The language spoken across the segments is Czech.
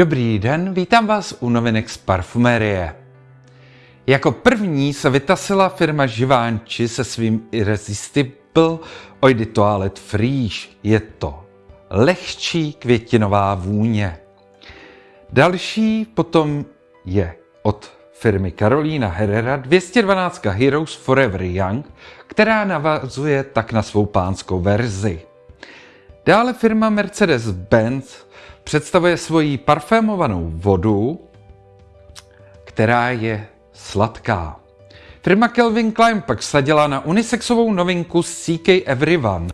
Dobrý den, vítám vás u novinek z parfumérie. Jako první se vytasila firma Givenchy se svým Irresistible Eau de Toilette Friche. Je to lehčí květinová vůně. Další potom je od firmy Carolina Herrera 212 Heroes Forever Young, která navazuje tak na svou pánskou verzi. Dále firma Mercedes-Benz představuje svoji parfémovanou vodu, která je sladká. Firma Kelvin Klein pak sadila na unisexovou novinku CK Everyone,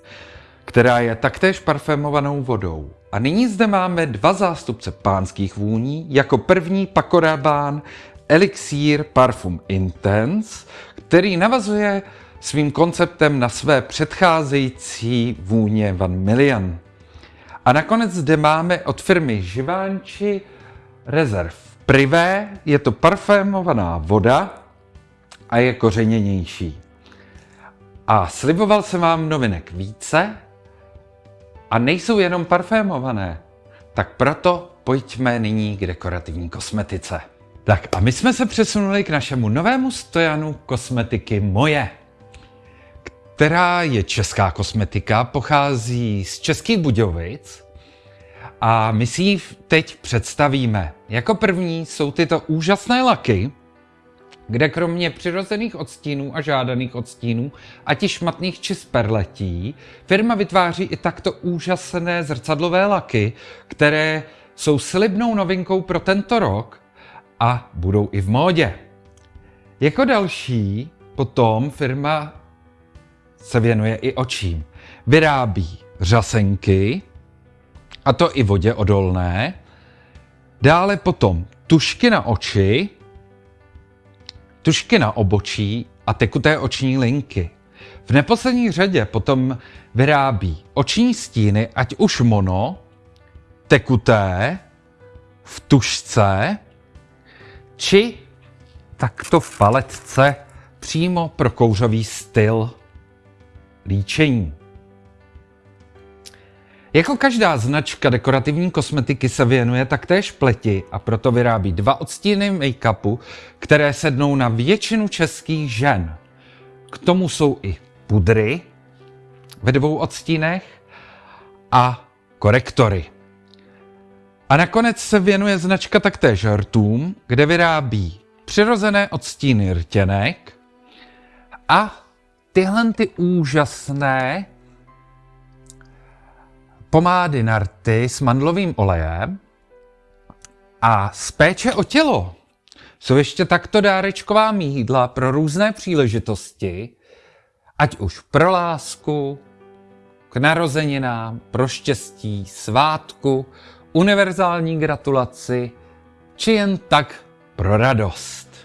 která je taktéž parfémovanou vodou. A nyní zde máme dva zástupce pánských vůní, jako první Paco Rabanne Elixir Parfum Intense, který navazuje svým konceptem na své předcházející vůně Van Million. A nakonec zde máme od firmy Givenchy Reserve Privé, je to parfémovaná voda a je kořeněnější. A sliboval jsem vám novinek více a nejsou jenom parfémované, tak proto pojďme nyní k dekorativní kosmetice. Tak a my jsme se přesunuli k našemu novému stojanu kosmetiky Moje, která je česká kosmetika, pochází z Českých Budějovic a my si ji teď představíme. Jako první jsou tyto úžasné laky, kde kromě přirozených odstínů a žádaných odstínů, ať i šmatných či sperletí, firma vytváří i takto úžasné zrcadlové laky, které jsou slibnou novinkou pro tento rok a budou i v módě. Jako další potom firma se věnuje i očím. Vyrábí řasenky, a to i vodě odolné, dále potom tušky na oči, tušky na obočí a tekuté oční linky. V neposlední řadě potom vyrábí oční stíny, ať už mono, tekuté, v tušce, či takto v paletce přímo pro kouřový styl líčení. Jako každá značka dekorativní kosmetiky se věnuje taktéž pleti a proto vyrábí dva odstíny make-upu, které sednou na většinu českých žen. K tomu jsou i pudry ve dvou odstínech a korektory. A nakonec se věnuje značka taktéž rtům, kde vyrábí přirozené odstíny rtěnek a tyhle ty úžasné pomády na rty s mandlovým olejem a z péče o tělo jsou ještě takto dárečková mídla pro různé příležitosti, ať už pro lásku, k narozeninám, pro štěstí, svátku, univerzální gratulaci, či jen tak pro radost.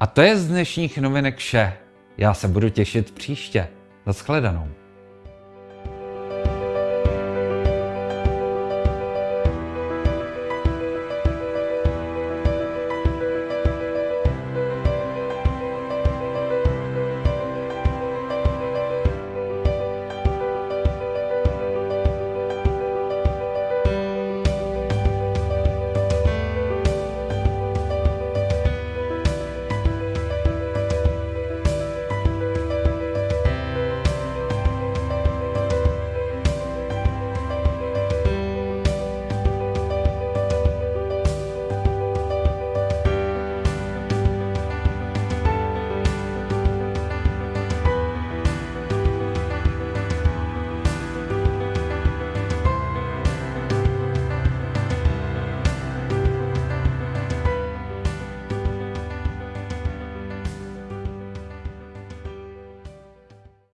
A to je z dnešních novinek vše. Já se budu těšit příště. Naschledanou.